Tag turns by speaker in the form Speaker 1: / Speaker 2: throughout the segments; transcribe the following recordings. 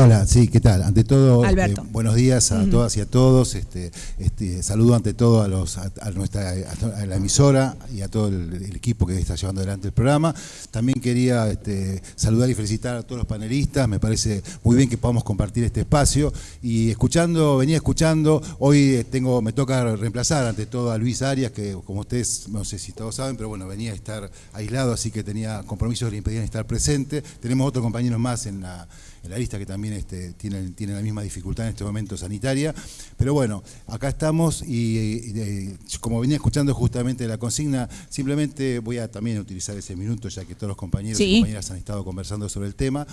Speaker 1: Hola, sí, ¿qué tal? Ante todo, este, buenos días a todas y a todos. Este, este, saludo ante todo a, los, a, a nuestra a la emisora y a todo el, el, equipo que está llevando adelante el programa. También quería este, saludar y felicitar a todos los panelistas. Me parece muy bien que podamos compartir este espacio. Y escuchando, venía escuchando, hoy eh, tengo, me toca reemplazar ante todo a Luis Arias, que como ustedes, no sé si todos saben, pero bueno, venía a estar aislado, así que tenía compromisos que le impedían estar presente. Tenemos otros compañeros más en la en la lista que también este, tienen, tienen la misma dificultad en este momento sanitaria. Pero bueno, acá estamos y, y, y, como venía escuchando justamente la consigna, simplemente voy a también utilizar ese minuto, ya que todos los compañeros
Speaker 2: sí.
Speaker 1: y compañeras han estado conversando sobre el tema,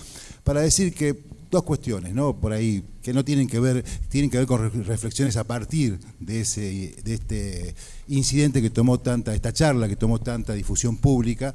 Speaker 1: para decir que dos cuestiones, ¿no? Por ahí, que no tienen que ver, tienen que ver con reflexiones a partir de ese, de este incidente que tomó tanta, esta charla que tomó tanta difusión pública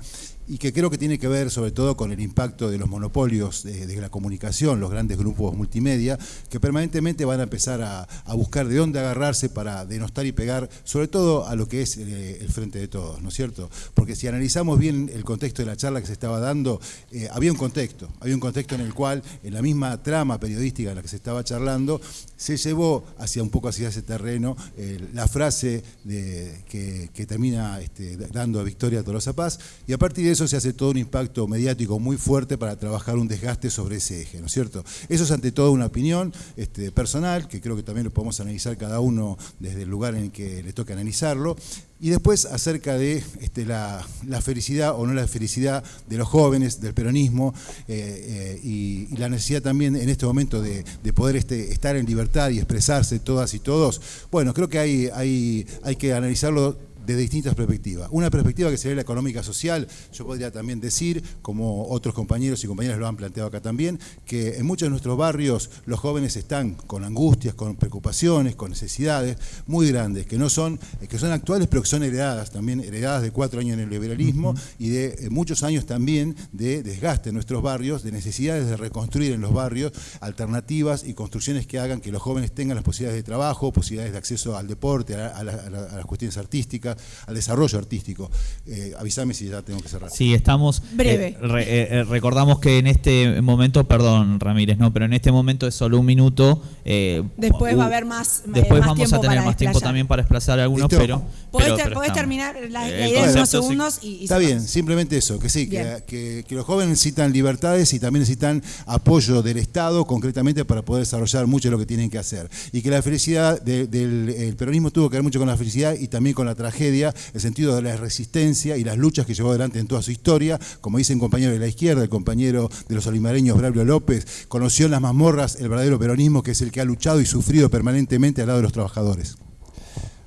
Speaker 1: y que creo que tiene que ver sobre todo con el impacto de los monopolios de, la comunicación, los grandes grupos multimedia, que permanentemente van a empezar a, a, buscar de dónde agarrarse para denostar y pegar, sobre todo a lo que es eh, el frente de todos, ¿no es cierto? Porque si analizamos bien el contexto de la charla que se estaba dando, eh, había un contexto, había un contexto en el cual, en la misma trama periodística en la que se estaba charlando, se llevó hacia un poco hacia ese terreno eh, la frase de, que, que, termina este, dando a Victoria Tolosa Paz, y a partir de eso se hace todo un impacto mediático muy fuerte para trabajar un desgaste sobre ese eje, ¿no es cierto? Eso es ante todo una opinión este, personal, que creo que también lo podemos analizar cada uno desde el lugar en el que le toca analizarlo, y después acerca de este, la, la, felicidad o no la felicidad de los jóvenes, del peronismo, eh, eh, y, y, la necesidad también en este momento de, de poder este, estar en libertad y expresarse todas y todos. Bueno, creo que hay, hay, hay que analizarlo de distintas perspectivas. Una perspectiva que sería la económica social, yo podría también decir, como otros compañeros y compañeras lo han planteado acá también, que en muchos de nuestros barrios los jóvenes están con angustias, con preocupaciones, con necesidades muy grandes, que no son, que son actuales, pero que son heredadas, también heredadas de cuatro años en el liberalismo uh -huh. y de eh, muchos años también de desgaste en nuestros barrios, de necesidades de reconstruir en los barrios alternativas y construcciones que hagan que los jóvenes tengan las posibilidades de trabajo, posibilidades de acceso al deporte, a, a, la, a, la, a las cuestiones artísticas, al desarrollo artístico. Eh, avísame si ya tengo que cerrar.
Speaker 3: Sí, estamos.
Speaker 2: Breve.
Speaker 3: Eh, re, eh, recordamos que en este momento, perdón, Ramírez, no, pero en este momento es solo un minuto.
Speaker 2: Eh, después uh, va a haber más.
Speaker 3: Después
Speaker 2: más
Speaker 3: vamos a tener más tiempo también para desplazar algunos,
Speaker 1: ¿Listo?
Speaker 3: pero.
Speaker 2: Podés,
Speaker 3: pero,
Speaker 2: terminar la, la idea en unos segundos y, y,
Speaker 1: Está bien, simplemente eso, que sí, que, que, que, los jóvenes necesitan libertades y también necesitan apoyo del Estado, concretamente, para poder desarrollar mucho de lo que tienen que hacer. Y que la felicidad de, del el peronismo tuvo que ver mucho con la felicidad y también con la tragedia, el sentido de la resistencia y las luchas que llevó adelante en toda su historia. Como dice un compañero de la izquierda, el compañero de los olimareños, Braulio López, conoció en las mazmorras el verdadero peronismo, que es el que ha luchado y sufrido permanentemente al lado de los trabajadores.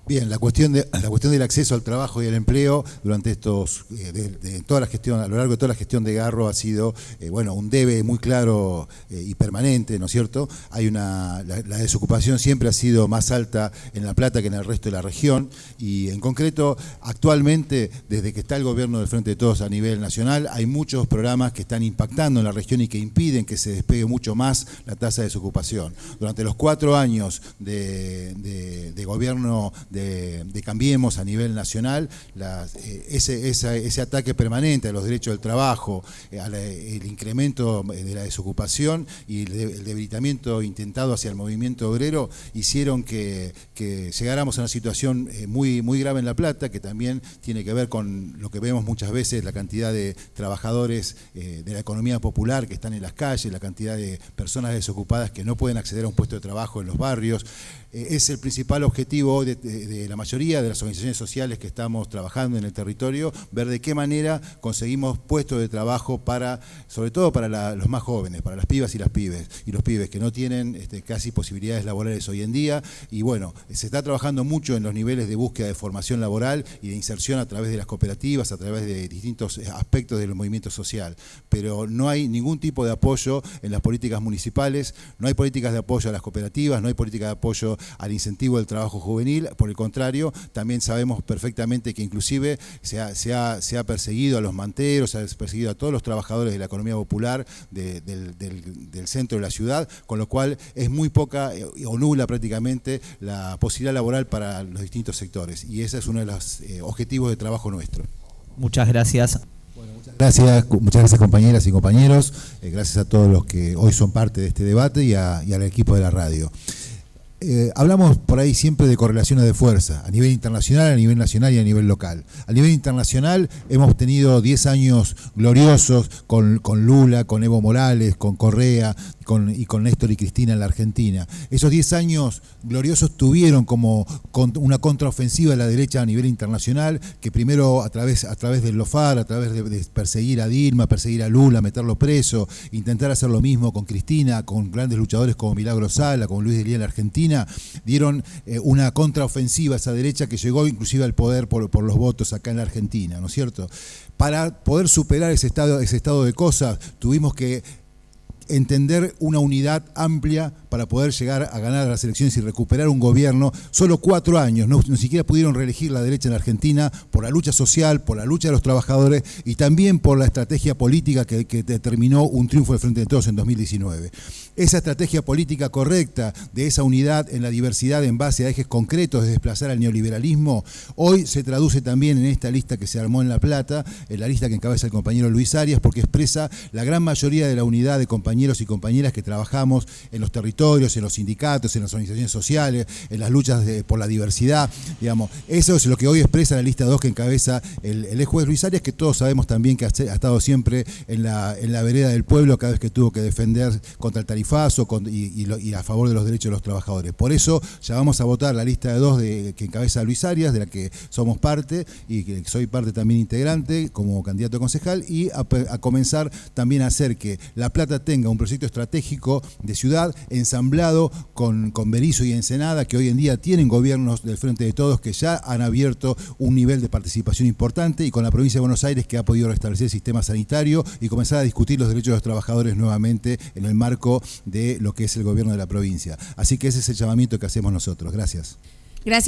Speaker 1: Bien, la cuestión, de, la cuestión del acceso al trabajo y al empleo durante estos, eh, de, de, toda la gestión, a lo largo de toda la gestión de Garro ha sido, eh, bueno, un debe muy claro eh, y permanente, ¿no es cierto? Hay una, la, desocupación siempre ha sido más alta en La Plata que en el resto de la región y en concreto, actualmente, desde que está el gobierno del Frente de Todos a nivel nacional, hay muchos programas que están impactando en la región y que impiden que se despegue mucho más la tasa de desocupación. Durante los cuatro años de, de, de gobierno de, de, Cambiemos a nivel nacional, eh, ese, ese, ataque permanente a los derechos del trabajo, eh, al, el incremento de la desocupación y el, de, el, debilitamiento intentado hacia el movimiento obrero hicieron que, que llegáramos a una situación eh, muy, muy grave en La Plata, que también tiene que ver con lo que vemos muchas veces, la cantidad de trabajadores de la economía popular que están en las calles, la cantidad de personas desocupadas que no pueden acceder a un puesto de trabajo en los barrios. Es el principal objetivo de, de de la mayoría de las organizaciones sociales que estamos trabajando en el territorio, ver de qué manera conseguimos puestos de trabajo para, sobre todo para los más jóvenes, para las pibas y las pibes, y los pibes que no tienen este, casi posibilidades laborales hoy en día, y bueno, se está trabajando mucho en los niveles de búsqueda de formación laboral y de inserción a través de las cooperativas, a través de distintos aspectos del movimiento social, pero no hay ningún tipo de apoyo en las políticas municipales, no hay políticas de apoyo a las cooperativas, no hay política de apoyo al incentivo del trabajo juvenil, el contrario, también sabemos perfectamente que inclusive se ha, se ha, se ha perseguido a los manteros, se ha perseguido a todos los trabajadores de la economía popular de, del, del, del, centro de la ciudad, con lo cual es muy poca eh, o nula prácticamente la posibilidad laboral para los distintos sectores. Y ese es uno de los eh, objetivos de trabajo nuestro.
Speaker 3: Muchas gracias.
Speaker 1: Gracias, muchas gracias compañeras y compañeros, eh, gracias a todos los que hoy son parte de este debate y, al equipo de la radio. Eh, hablamos por ahí siempre de correlaciones de fuerza, a nivel internacional, a nivel nacional y a nivel local. A nivel internacional hemos tenido 10 años gloriosos con, con Lula, con Evo Morales, con Correa, y con Néstor y Cristina en la Argentina. Esos 10 años gloriosos tuvieron como una contraofensiva a la derecha a nivel internacional, que primero a través, a través del LOFAR, a través de, perseguir a Dilma, perseguir a Lula, meterlo preso, intentar hacer lo mismo con Cristina, con grandes luchadores como Milagro Sala, como Luis de Lía en la Argentina, dieron eh, una contraofensiva a esa derecha que llegó inclusive al poder por, por los votos acá en la Argentina, ¿no es cierto? Para poder superar ese estado, ese estado de cosas, tuvimos que entender una unidad amplia para poder llegar a ganar las elecciones y recuperar un gobierno. Solo cuatro años, no, ni siquiera pudieron reelegir la derecha en Argentina por la lucha social, por la lucha de los trabajadores y también por la estrategia política que, que determinó un triunfo de Frente de Todos en 2019. Esa estrategia política correcta de esa unidad en la diversidad en base a ejes concretos de desplazar al neoliberalismo, hoy se traduce también en esta lista que se armó en La Plata, en la lista que encabeza el compañero Luis Arias, porque expresa la gran mayoría de la unidad de compañeros y compañeras que trabajamos en los territorios, en los sindicatos, en las organizaciones sociales, en las luchas por la diversidad, digamos. Eso es lo que hoy expresa la lista 2 que encabeza el, el ex juez Luis Arias, que todos sabemos también que ha, estado siempre en la, en la vereda del pueblo cada vez que tuvo que defender contra el tarifazo y, a favor de los derechos de los trabajadores. Por eso ya vamos a votar la lista de dos de, que encabeza Luis Arias, de la que somos parte y que soy parte también integrante como candidato a concejal y a, a comenzar también a hacer que La Plata un proyecto estratégico de ciudad ensamblado con, con Berizo y Ensenada, que hoy en día tienen gobiernos del Frente de Todos que ya han abierto un nivel de participación importante y con la provincia de Buenos Aires que ha podido restablecer el sistema sanitario y comenzar a discutir los derechos de los trabajadores nuevamente en el marco de lo que es el gobierno de la provincia. Así que ese es el llamamiento que hacemos nosotros. Gracias.